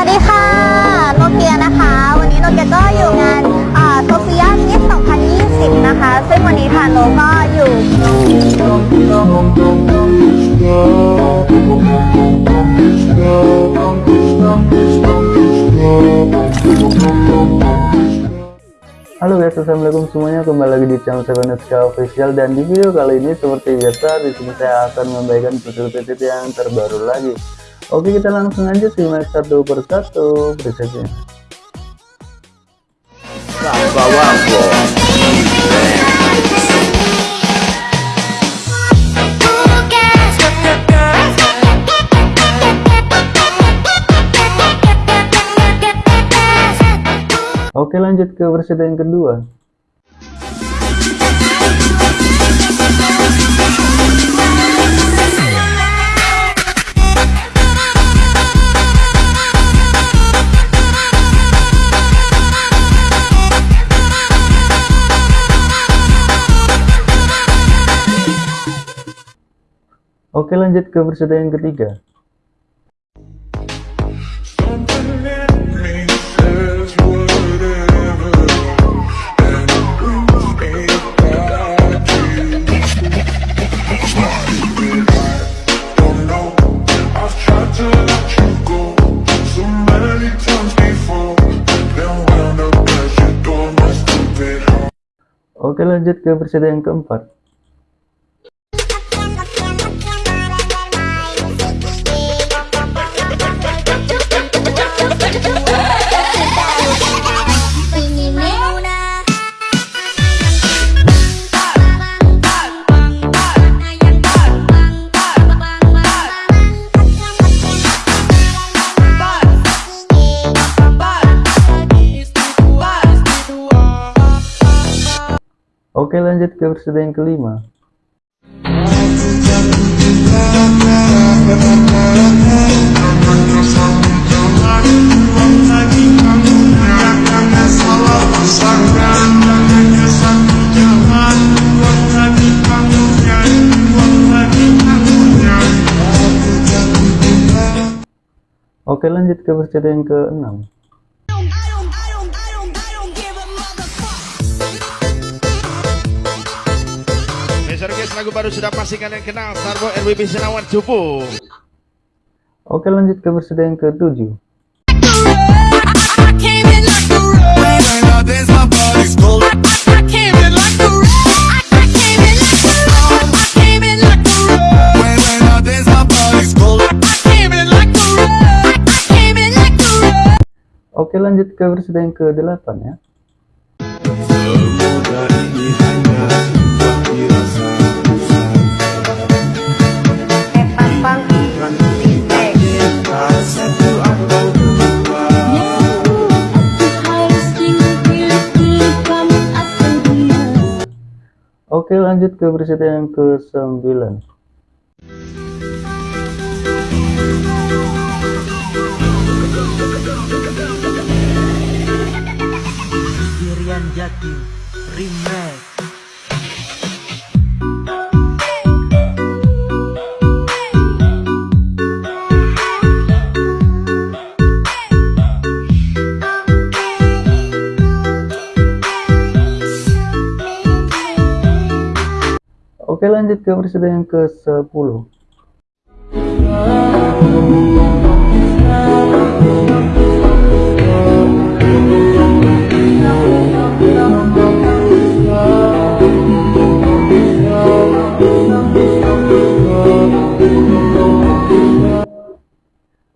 วัสดีค่ะ โนเกียนะคะ วันนี้โนเกียก็อยู่งานโซเฟียมิส2020 นะคะ ซึ่งวันนี้ทางโนก็อยู่ Halo guys, assalamualaikum semuanya. Kembali lagi di channel Seven Official dan di video kali ini seperti biasa di sini saya akan membagikan preset yang terbaru lagi. Oke, kita langsung aja simak satu persatu presetnya. Oke, lanjut ke preset yang kedua. Oke lanjut ke peserta yang ketiga. Oke lanjut ke peserta yang keempat lanjut ke peserta yang kelima. Oke lanjut ke peserta yang ke-6 Lagu baru sudah pasti kalian kenal Starbo RWB Senawan Cupu Oke lanjut ke peserta yang ke-7 Oke lanjut ke peserta yang ke-8 ya Oke lanjut ke peserta yang ke-9 Irian Jaki Remake Oke lanjut ke peserta yang ke-10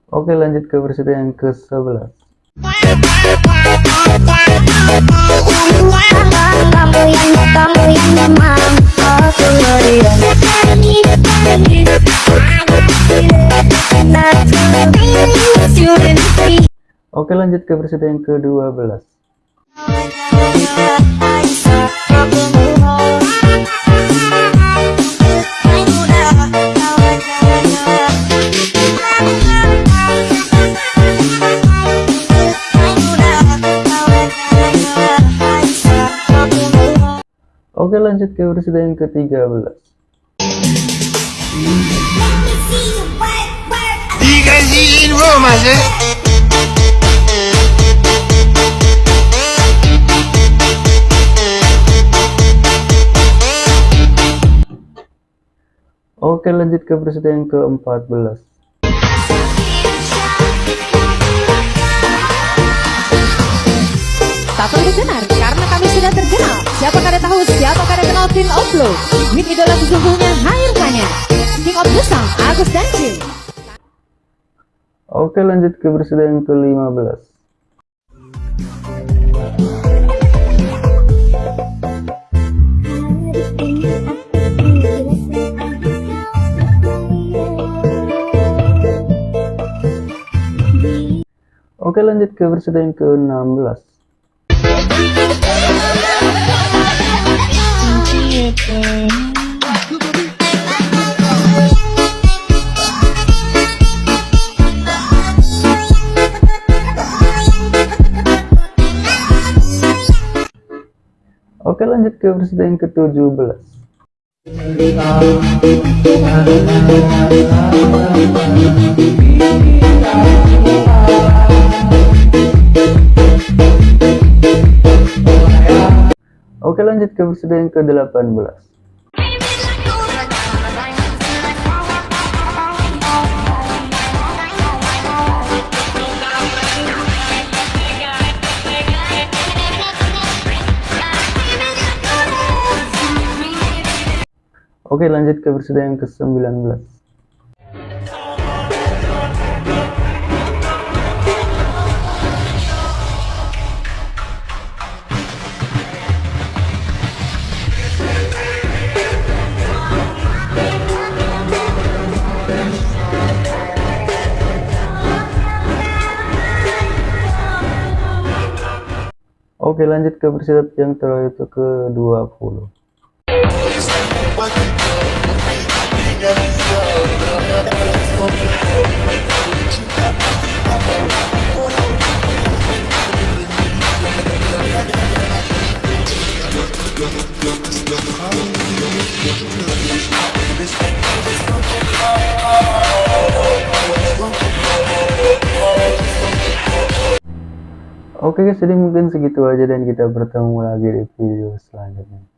Oke lanjut ke peserta yang ke-11 Oke lanjut ke peserta yang ke-12 Oke lanjut ke peserta yang ke-13 Dikasihin Roma sih Oke lanjut ke peserta yang ke-14 Tak perlu benar, karena kami sudah terkenal. Siapa kada tahu, siapa kada kenal King of Flow. With idola sesungguhnya, Hair Kanya. King of Sound, Agus dan Jim. Oke lanjut ke peserta yang ke-15 Oke lanjut ke peserta yang ke-16 Oke lanjut ke peserta yang ke-17 lanjut ke peserta yang ke-18 Oke lanjut ke peserta yang ke-19 Oke lanjut ke peserta yang terakhir itu ke 20 Oke guys, jadi mungkin segitu aja dan kita bertemu lagi di video selanjutnya.